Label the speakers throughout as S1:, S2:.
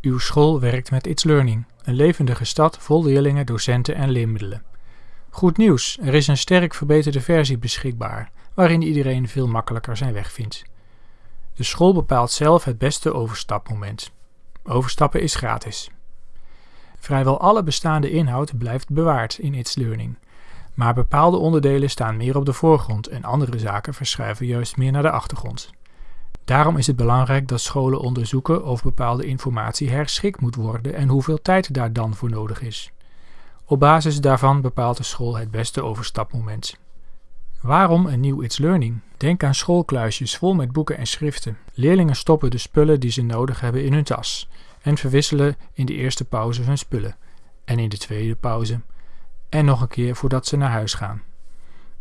S1: Uw school werkt met It's Learning, een levendige stad vol leerlingen, docenten en leermiddelen. Goed nieuws, er is een sterk verbeterde versie beschikbaar, waarin iedereen veel makkelijker zijn weg vindt. De school bepaalt zelf het beste overstapmoment. Overstappen is gratis. Vrijwel alle bestaande inhoud blijft bewaard in It's Learning, maar bepaalde onderdelen staan meer op de voorgrond en andere zaken verschuiven juist meer naar de achtergrond. Daarom is het belangrijk dat scholen onderzoeken of bepaalde informatie herschikt moet worden en hoeveel tijd daar dan voor nodig is. Op basis daarvan bepaalt de school het beste overstapmoment. Waarom een nieuw It's Learning? Denk aan schoolkluisjes vol met boeken en schriften. Leerlingen stoppen de spullen die ze nodig hebben in hun tas en verwisselen in de eerste pauze hun spullen en in de tweede pauze en nog een keer voordat ze naar huis gaan.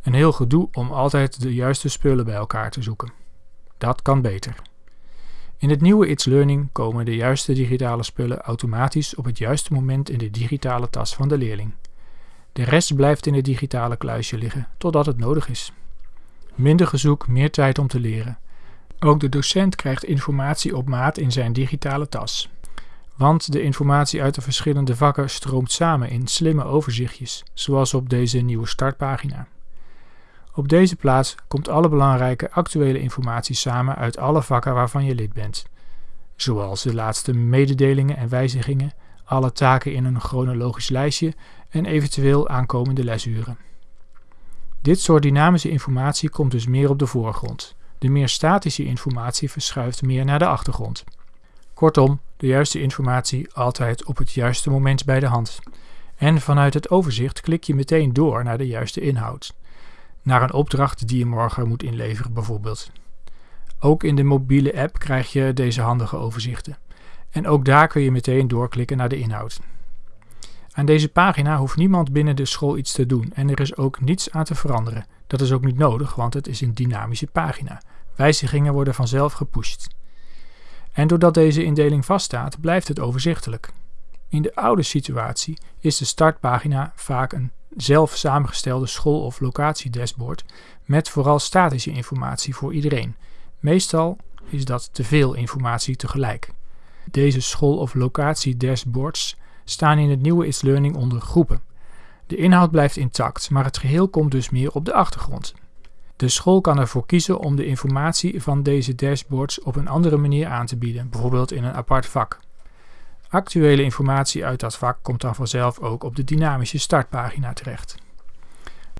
S1: Een heel gedoe om altijd de juiste spullen bij elkaar te zoeken. Dat kan beter. In het nieuwe It's Learning komen de juiste digitale spullen automatisch op het juiste moment in de digitale tas van de leerling. De rest blijft in het digitale kluisje liggen totdat het nodig is. Minder gezoek, meer tijd om te leren. Ook de docent krijgt informatie op maat in zijn digitale tas. Want de informatie uit de verschillende vakken stroomt samen in slimme overzichtjes, zoals op deze nieuwe startpagina. Op deze plaats komt alle belangrijke actuele informatie samen uit alle vakken waarvan je lid bent, zoals de laatste mededelingen en wijzigingen, alle taken in een chronologisch lijstje en eventueel aankomende lesuren. Dit soort dynamische informatie komt dus meer op de voorgrond. De meer statische informatie verschuift meer naar de achtergrond. Kortom, de juiste informatie altijd op het juiste moment bij de hand. En vanuit het overzicht klik je meteen door naar de juiste inhoud. Naar een opdracht die je morgen moet inleveren bijvoorbeeld. Ook in de mobiele app krijg je deze handige overzichten. En ook daar kun je meteen doorklikken naar de inhoud. Aan deze pagina hoeft niemand binnen de school iets te doen en er is ook niets aan te veranderen. Dat is ook niet nodig, want het is een dynamische pagina. Wijzigingen worden vanzelf gepusht. En doordat deze indeling vaststaat, blijft het overzichtelijk. In de oude situatie is de startpagina vaak een zelf samengestelde school- of locatiedashboard met vooral statische informatie voor iedereen. Meestal is dat te veel informatie tegelijk. Deze school- of locatiedashboards staan in het nieuwe It's Learning onder groepen. De inhoud blijft intact, maar het geheel komt dus meer op de achtergrond. De school kan ervoor kiezen om de informatie van deze dashboards op een andere manier aan te bieden, bijvoorbeeld in een apart vak. Actuele informatie uit dat vak komt dan vanzelf ook op de dynamische startpagina terecht.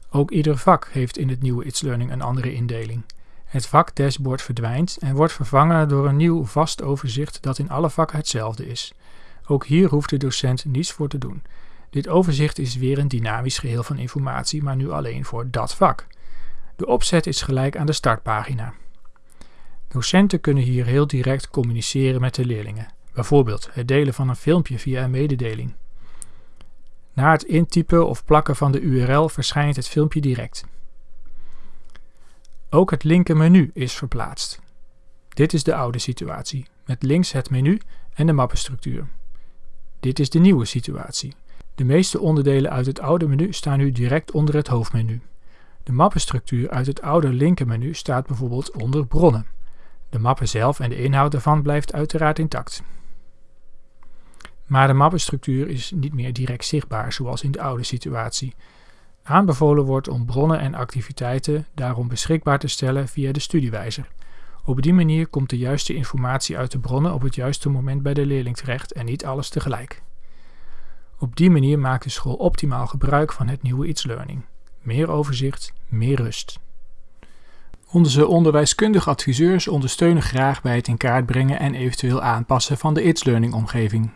S1: Ook ieder vak heeft in het nieuwe It's Learning een andere indeling. Het vak dashboard verdwijnt en wordt vervangen door een nieuw vast overzicht dat in alle vakken hetzelfde is. Ook hier hoeft de docent niets voor te doen. Dit overzicht is weer een dynamisch geheel van informatie, maar nu alleen voor dat vak. De opzet is gelijk aan de startpagina. Docenten kunnen hier heel direct communiceren met de leerlingen, bijvoorbeeld het delen van een filmpje via een mededeling. Na het intypen of plakken van de URL verschijnt het filmpje direct. Ook het linkermenu is verplaatst. Dit is de oude situatie, met links het menu en de mappenstructuur. Dit is de nieuwe situatie. De meeste onderdelen uit het oude menu staan nu direct onder het hoofdmenu. De mappenstructuur uit het oude linkermenu staat bijvoorbeeld onder bronnen. De mappen zelf en de inhoud daarvan blijft uiteraard intact. Maar de mappenstructuur is niet meer direct zichtbaar zoals in de oude situatie. Aanbevolen wordt om bronnen en activiteiten daarom beschikbaar te stellen via de studiewijzer. Op die manier komt de juiste informatie uit de bronnen op het juiste moment bij de leerling terecht en niet alles tegelijk. Op die manier maakt de school optimaal gebruik van het nieuwe It's Learning. Meer overzicht, meer rust. Onze onderwijskundige adviseurs ondersteunen graag bij het in kaart brengen en eventueel aanpassen van de It's Learning omgeving.